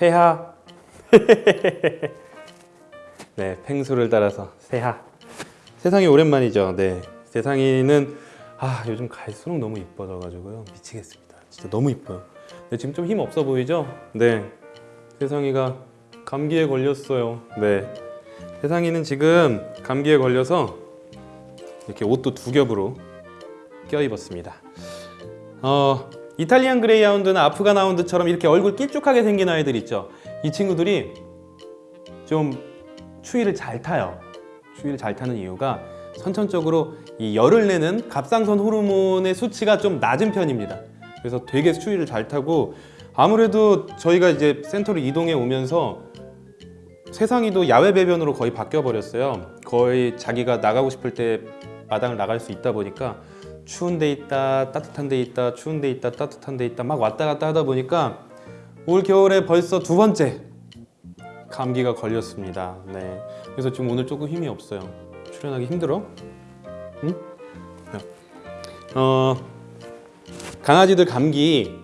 세하. 네 펭수를 따라서 세하. 세상이 오랜만이죠. 네 세상이는 아 요즘 갈수록 너무 이뻐져 가지고요. 미치겠습니다. 진짜 너무 이뻐요. 네, 지금 좀 힘 없어 보이죠? 네. 세상이가 감기에 걸렸어요. 네. 세상이는 지금 감기에 걸려서 이렇게 옷도 두 겹으로 껴입었습니다. 어, 이탈리안 그레이하운드나 아프간 하운드처럼 이렇게 얼굴 길쭉하게 생긴 아이들 있죠. 이 친구들이 좀 추위를 잘 타요. 추위를 잘 타는 이유가 선천적으로 이 열을 내는 갑상선 호르몬의 수치가 좀 낮은 편입니다. 그래서 되게 추위를 잘 타고 아무래도 저희가 이제 센터로 이동해 오면서 세상이도 야외 배변으로 거의 바뀌어 버렸어요. 거의 자기가 나가고 싶을 때 마당을 나갈 수 있다 보니까 추운 데 있다 따뜻한 데 있다 추운 데 있다 따뜻한 데 있다 막 왔다 갔다 하다 보니까 올 겨울에 벌써 두 번째 감기가 걸렸습니다 네 그래서 지금 오늘 조금 힘이 없어요 출연하기 힘들어? 응? 어 강아지들 감기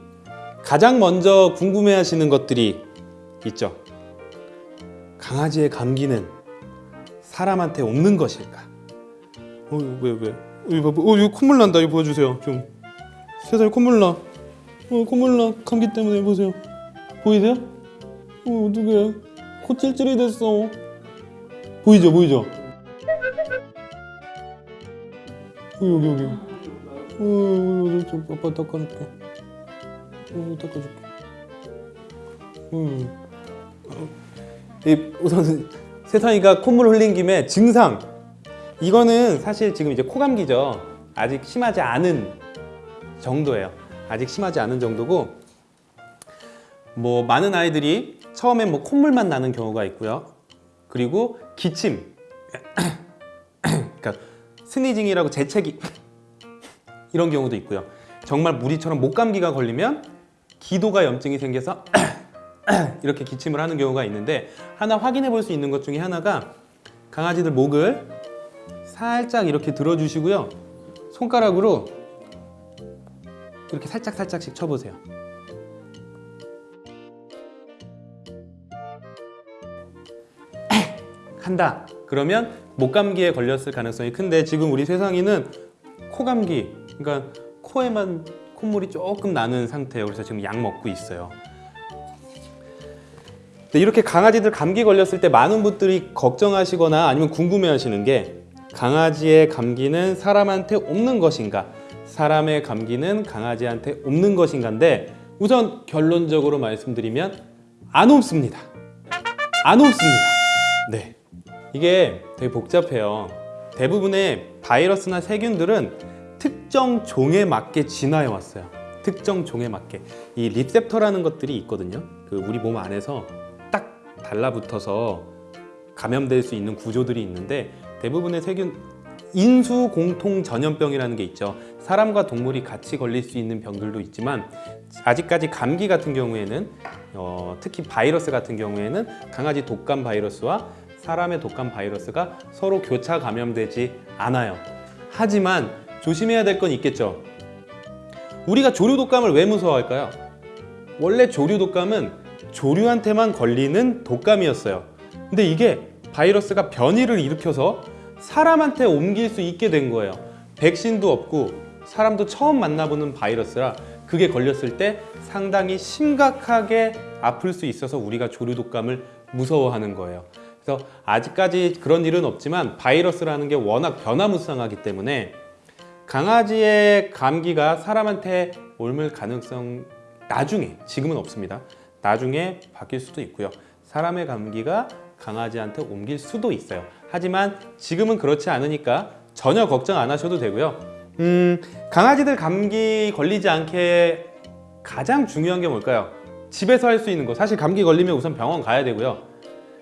가장 먼저 궁금해 하시는 것들이 있죠 강아지의 감기는 사람한테 옮는 것일까? 어, 왜, 왜? 이거 봐, 어, 이거 콧물 난다. 이거 보여주세요. 좀. 세상에 콧물 나. 어, 콧물 나. 감기 때문에 보세요. 보이세요? 어, 어떡해. 코 찔찔이 됐어. 보이죠, 보이죠? 어, 여기, 여기. 어, 어, 저, 저, 아빠 닦아줄게. 어, 닦아줄게. 음. 이 우선 세상이가 콧물 흘린 김에 증상 이거는 사실 지금 이제 코감기죠. 아직 심하지 않은 정도예요. 아직 심하지 않은 정도고 뭐 많은 아이들이 처음에 뭐 콧물만 나는 경우가 있고요. 그리고 기침 그러니까 스니징이라고 재채기 이런 경우도 있고요. 정말 무리처럼 목감기가 걸리면 기도가 염증이 생겨서 이렇게 기침을 하는 경우가 있는데 하나 확인해 볼 수 있는 것 중에 하나가 강아지들 목을 살짝 이렇게 들어주시고요. 손가락으로 이렇게 살짝 살짝씩 쳐보세요. 한다. 그러면 목감기에 걸렸을 가능성이 큰데 지금 우리 세상이는 코감기 그러니까 코에만 콧물이 조금 나는 상태예요. 그래서 지금 약 먹고 있어요. 이렇게 강아지들 감기 걸렸을 때 많은 분들이 걱정하시거나 아니면 궁금해 하시는 게 강아지의 감기는 사람한테 옮는 것인가? 사람의 감기는 강아지한테 옮는 것인가인데 우선 결론적으로 말씀드리면 안 옮습니다. 안 옮습니다. 네. 이게 되게 복잡해요. 대부분의 바이러스나 세균들은 특정 종에 맞게 진화해 왔어요. 특정 종에 맞게. 이 리셉터라는 것들이 있거든요. 그 우리 몸 안에서 딱 달라붙어서 감염될 수 있는 구조들이 있는데 대부분의 세균 인수 공통 전염병이라는 게 있죠. 사람과 동물이 같이 걸릴 수 있는 병들도 있지만 아직까지 감기 같은 경우에는 어, 특히 바이러스 같은 경우에는 강아지 독감 바이러스와 사람의 독감 바이러스가 서로 교차 감염되지 않아요. 하지만 조심해야 될 건 있겠죠. 우리가 조류 독감을 왜 무서워할까요? 원래 조류 독감은 조류한테만 걸리는 독감이었어요. 근데 이게 바이러스가 변이를 일으켜서 사람한테 옮길 수 있게 된 거예요. 백신도 없고 사람도 처음 만나보는 바이러스라 그게 걸렸을 때 상당히 심각하게 아플 수 있어서 우리가 조류독감을 무서워하는 거예요. 그래서 아직까지 그런 일은 없지만 바이러스라는 게 워낙 변화무쌍하기 때문에 강아지의 감기가 사람한테 옮을 가능성 나중에 지금은 없습니다. 나중에 바뀔 수도 있고요. 사람의 감기가 강아지한테 옮길 수도 있어요. 하지만 지금은 그렇지 않으니까 전혀 걱정 안 하셔도 되고요. 음, 강아지들 감기 걸리지 않게 가장 중요한 게 뭘까요? 집에서 할 수 있는 거. 사실 감기 걸리면 우선 병원 가야 되고요.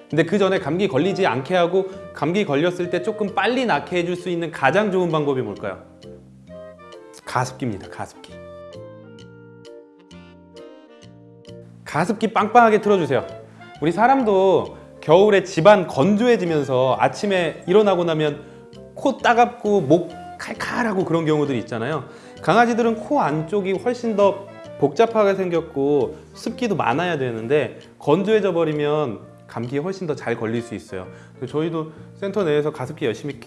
근데 그 전에 감기 걸리지 않게 하고 감기 걸렸을 때 조금 빨리 낫게 해줄 수 있는 가장 좋은 방법이 뭘까요? 가습기입니다 가습기. 가습기 빵빵하게 틀어주세요. 우리 사람도 겨울에 집안 건조해지면서 아침에 일어나고 나면 코 따갑고 목 칼칼하고 그런 경우들이 있잖아요 강아지들은 코 안쪽이 훨씬 더 복잡하게 생겼고 습기도 많아야 되는데 건조해져 버리면 감기에 훨씬 더 잘 걸릴 수 있어요. 저희도 센터 내에서 가습기 열심히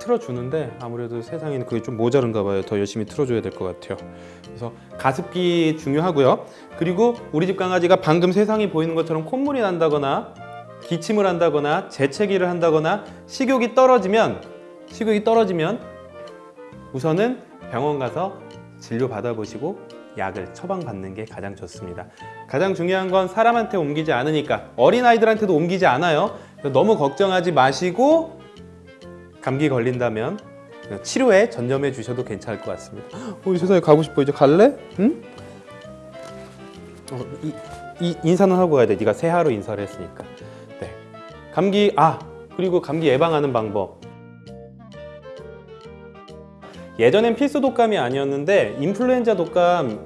틀어주는데 아무래도 세상에는 그게 좀 모자른가 봐요. 더 열심히 틀어줘야 될 것 같아요. 그래서 가습기 중요하고요. 그리고 우리 집 강아지가 방금 세상이 보이는 것처럼 콧물이 난다거나 기침을 한다거나 재채기를 한다거나 식욕이 떨어지면 식욕이 떨어지면 우선은 병원 가서 진료 받아보시고 약을 처방받는 게 가장 좋습니다. 가장 중요한 건 사람한테 옮기지 않으니까 어린 아이들한테도 옮기지 않아요. 너무 걱정하지 마시고 감기 걸린다면 치료에 전념해 주셔도 괜찮을 것 같습니다. 어, 세상에 가고 싶어 이제 갈래? 응? 어, 이, 이 인사는 하고 가야 돼. 네가 새하루 인사를 했으니까. 네. 감기 아 그리고 감기 예방하는 방법. 예전엔 필수 독감이 아니었는데 인플루엔자 독감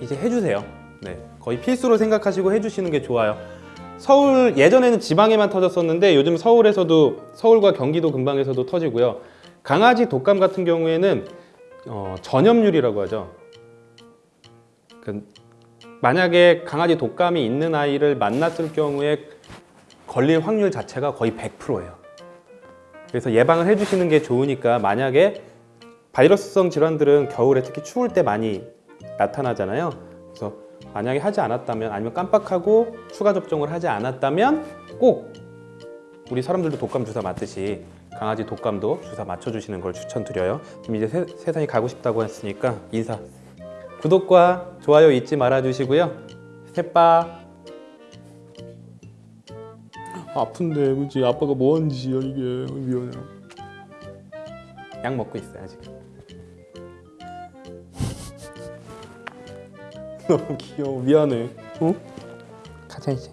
이제 해주세요. 네, 거의 필수로 생각하시고 해주시는 게 좋아요. 서울 예전에는 지방에만 터졌었는데 요즘 서울에서도 서울과 경기도 근방에서도 터지고요. 강아지 독감 같은 경우에는 어, 전염률이라고 하죠. 그, 만약에 강아지 독감이 있는 아이를 만났을 경우에 걸릴 확률 자체가 거의 100%예요. 그래서 예방을 해주시는 게 좋으니까 만약에 바이러스성 질환들은 겨울에 특히 추울 때 많이 나타나잖아요. 그래서 만약에 하지 않았다면 아니면 깜빡하고 추가 접종을 하지 않았다면 꼭 우리 사람들도 독감 주사 맞듯이 강아지 독감도 주사 맞춰주시는 걸 추천드려요. 지금 이제 세, 세상에 가고 싶다고 했으니까 인사. 구독과 좋아요 잊지 말아주시고요. 새빠. 아픈데 그지 아빠가 뭐 짓이야 이게 미안해. 약 먹고 있어요 아직. 너무 귀여워 미안해. 어? 가자 이제.